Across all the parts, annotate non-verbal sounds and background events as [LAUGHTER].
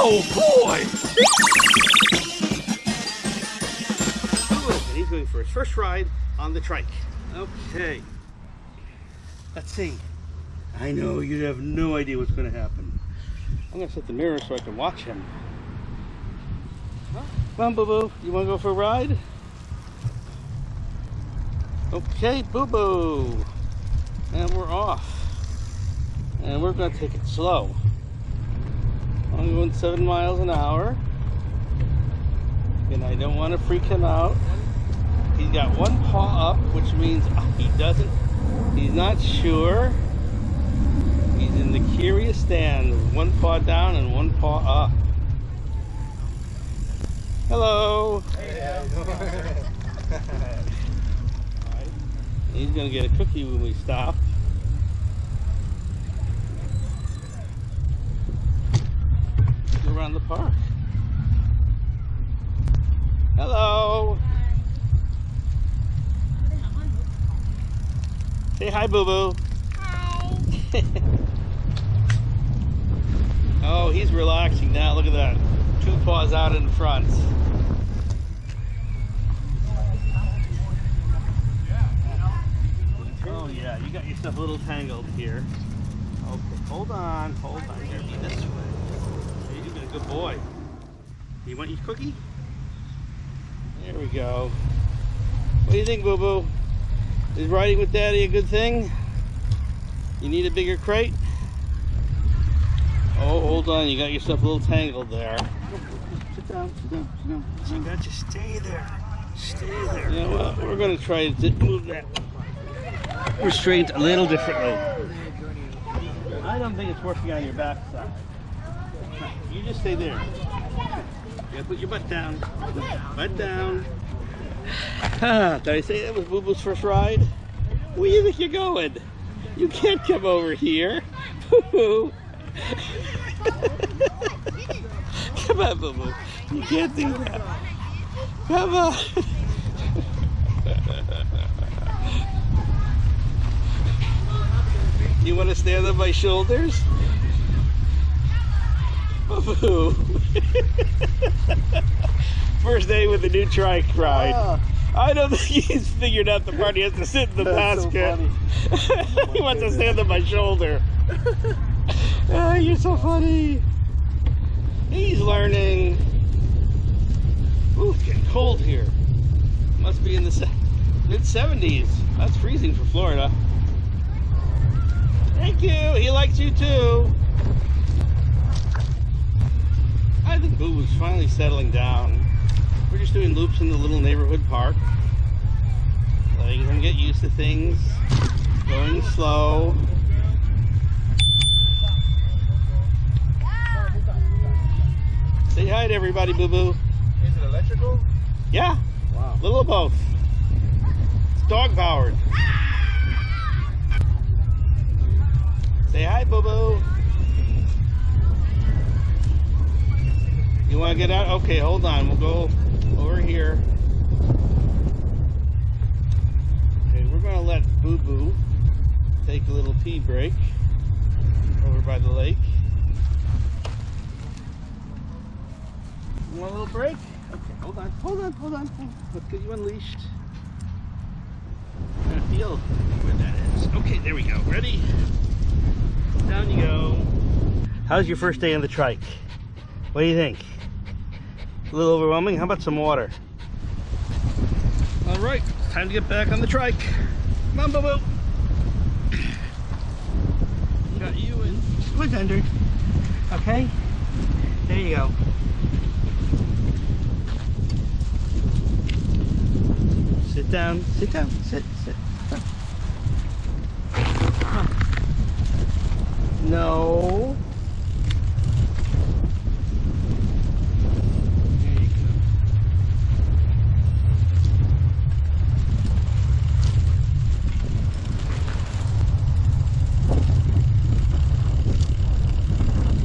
Oh boy! He's going for his first ride on the trike. Okay. Let's see. I know you have no idea what's going to happen. I'm going to set the mirror so I can watch him. Huh? Come on, Boo Boo. You want to go for a ride? Okay, Boo Boo. And we're off. And we're going to take it slow. I'm going seven miles an hour. And I don't want to freak him out. He's got one paw up, which means uh, he doesn't, he's not sure. He's in the curious stand. One paw down and one paw up. Hello. [LAUGHS] He's gonna get a cookie when we stop. Around the park. Hello. Say hi, Boo Boo. Hi. [LAUGHS] Oh, he's relaxing now. Look at that. Two paws out in front. Oh, yeah. You got yourself a little tangled here. Okay, hold on. Hold on. Here, this way. Hey, You've been a good boy. You want your cookie? There we go. What do you think, Boo Boo? Is riding with Daddy a good thing? You need a bigger crate? Oh, hold on. You got yourself a little tangled there. Sit down, sit down, sit down. You got to stay there. Stay there. You know what? We're going to try to move that restraint a little differently. I don't think it's working on your backside. You just stay there. You put your butt down. Butt down. Ah, did I say that was Boo Boo's first ride? Where do you think you're going? You can't come over here. Boo Boo. [LAUGHS] Come on, Boo Boo. You can't do that. Come on. [LAUGHS] You want to stand on my shoulders? Boo. [LAUGHS] First day with the new trike ride. Ah. I don't think he's figured out the part he has to sit in the [LAUGHS] That's so basket. [LAUGHS] he wants to stand on my shoulder. Ah, you're so funny. He's learning. Ooh, it's getting cold here. Must be in the mid 70s. That's freezing for Florida. Thank you. He likes you too. I think Boo was finally settling down. We're just doing loops in the little neighborhood park. Letting him get used to things. Going slow. Say hi to everybody, Boo Boo. Is it electrical? Yeah, Wow. little of both. It's dog powered. Say hi, Boo Boo. You want to get out? Okay, hold on. We'll go over here. Okay, we're going to let Boo Boo take a little pee break over by the lake. Want a little break? Okay, hold on, hold on, hold on. hold on. Let's get you unleashed. I feel where that is. Okay, there we go. Ready? Down you go. How's your first day on the trike? What do you think? A little overwhelming? How about some water? All right, time to get back on the trike. Come on, Boo. Got you in. Squid under. Okay? There you go. Sit down, sit down, sit, sit. Huh. No. There you go.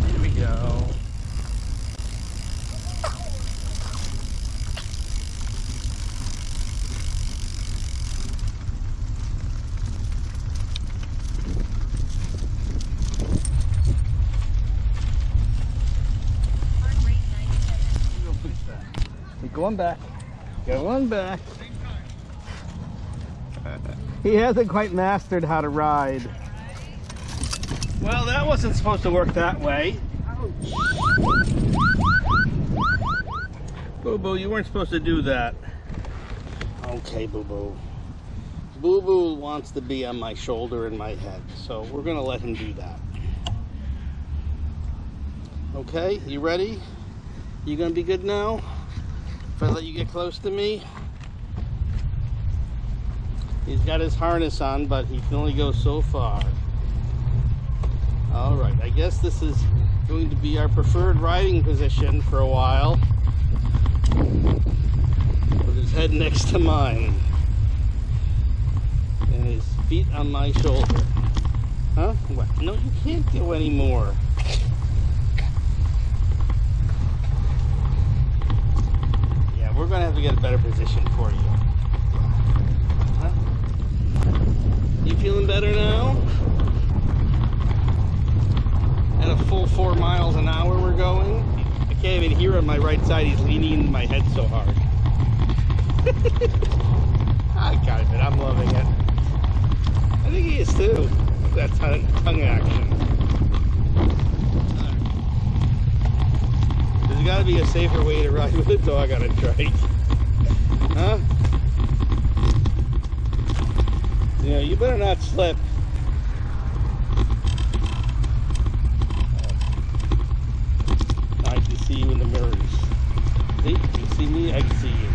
There we go. Go on back. Go one back. He hasn't quite mastered how to ride. Well, that wasn't supposed to work that way. Boo Boo, you weren't supposed to do that. Okay, Boo Boo. Boo Boo wants to be on my shoulder and my head, so we're gonna let him do that. Okay, you ready? You gonna be good now? I let you get close to me? He's got his harness on, but he can only go so far. All right, I guess this is going to be our preferred riding position for a while. With his head next to mine. And his feet on my shoulder. Huh? What? No, you can't go anymore. We're gonna have to get a better position for you. Huh? You feeling better now? At a full four miles an hour we're going. I can't even hear on my right side. He's leaning my head so hard. I got it, I'm loving it. I think he is too. That tongue action. There's got to be a safer way to ride with a dog on a trike. Huh? Yeah, you better not slip. I can see you in the mirrors. See? You see me, I can see you.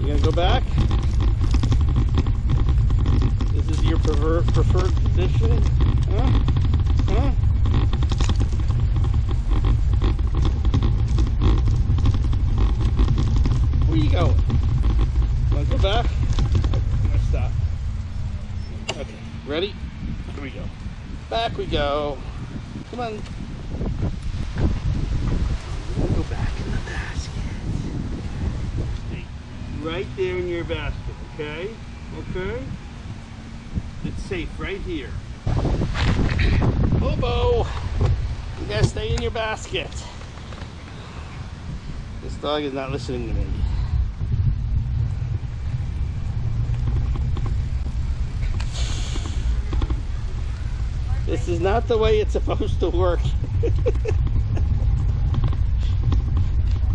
You gonna go back? This is your prefer preferred position? Huh? Huh? Where you going? Wanna go back? I'm gonna stop. Okay, ready? Here we go. Back we go. Come on. Go back in the basket. Right there in your basket, okay? Okay? Safe right here. [CLEARS THROAT] Bobo! You gotta stay in your basket. This dog is not listening to me. This is not the way it's supposed to work. [LAUGHS]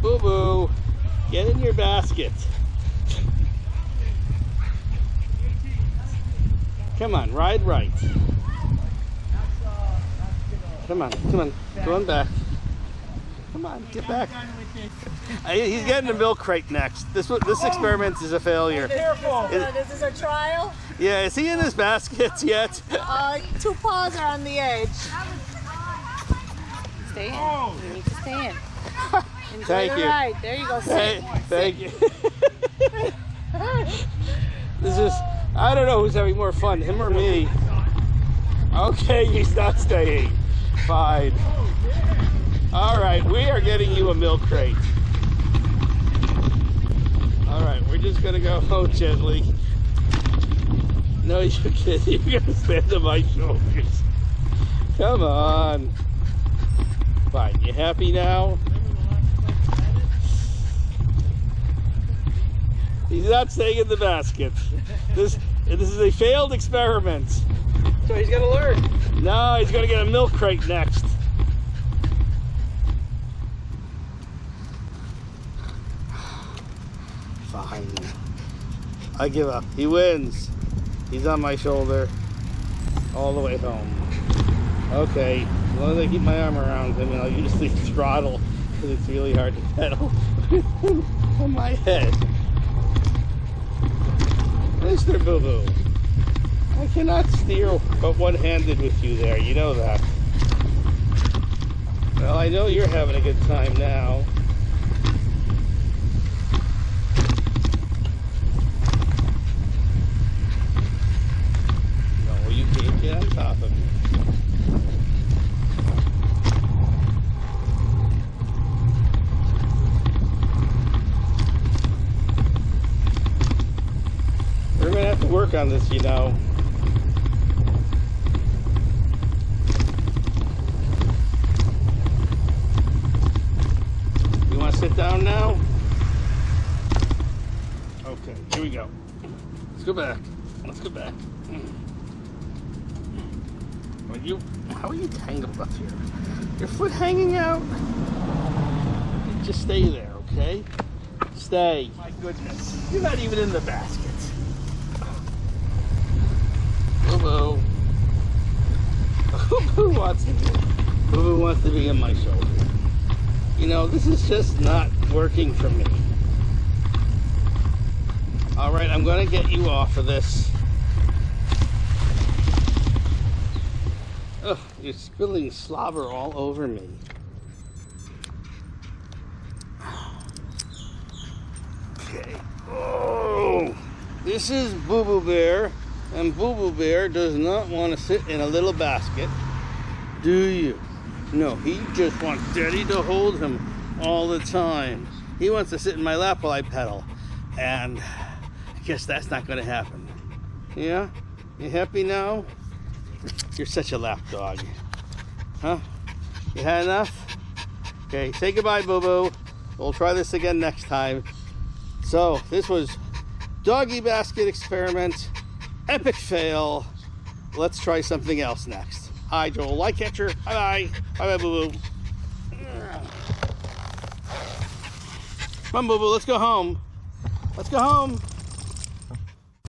boo boo, get in your basket. Come on, ride right. Come on, come on, go on back. Come on, get back. [LAUGHS] He's getting a milk crate next. This this experiment is a failure. Careful. This is a trial. Yeah, is he in his baskets yet? Uh, two paws are on the edge. Stay in. You need to stay in. [LAUGHS] Enjoy Thank the you. ride. There you go. Hey, Sit. thank you. [LAUGHS] this is, I don't know who's having more fun, him or me. Okay, [LAUGHS] he's not staying. Fine. All right, we are getting you a milk crate. All right, we're just gonna go home gently. No, you can't. [LAUGHS] You're gonna stand on my shoulders. Come on. Fine. You happy now? He's not staying in the basket. This this is a failed experiment. So he's gonna learn. No, he's gonna get a milk crate next. Fine. I give up. He wins. He's on my shoulder all the way home. Okay, as long as I keep my arm around him and I'll use the throttle because it's really hard to [LAUGHS] pedal [LAUGHS] on my head. Mr. Boo Boo, I cannot steer but one-handed with you there. You know that. Well, I know you're having a good time now. No, you can't get on top of me. work on this, you know. You want to sit down now? Okay, here we go. Let's go back. Let's go back. Mm. Are you? How are you tangled up here? Your foot hanging out? Just stay there, okay? Stay. My goodness. You're not even in the basket. [LAUGHS] Boo wants to be. Boo wants to be on my shoulder. You know, this is just not working for me. All right, I'm going to get you off of this. Ugh, you're spilling slobber all over me. Okay. Oh, this is Boo Boo Bear, and Boo Boo Bear does not want to sit in a little basket, do you? No, he just wants Daddy to hold him all the time. He wants to sit in my lap while I pedal, and I guess that's not going to happen. Yeah? You happy now? You're such a lap dog. Huh? You had enough? Okay, say goodbye, Boo Boo. We'll try this again next time. So, this was Doggy Basket Experiment, epic fail. Let's try something else next. Hi, Joel Light Catcher. Bye bye. Bye bye, Boo Boo. Come on, Boo Boo, let's go home. Let's go home.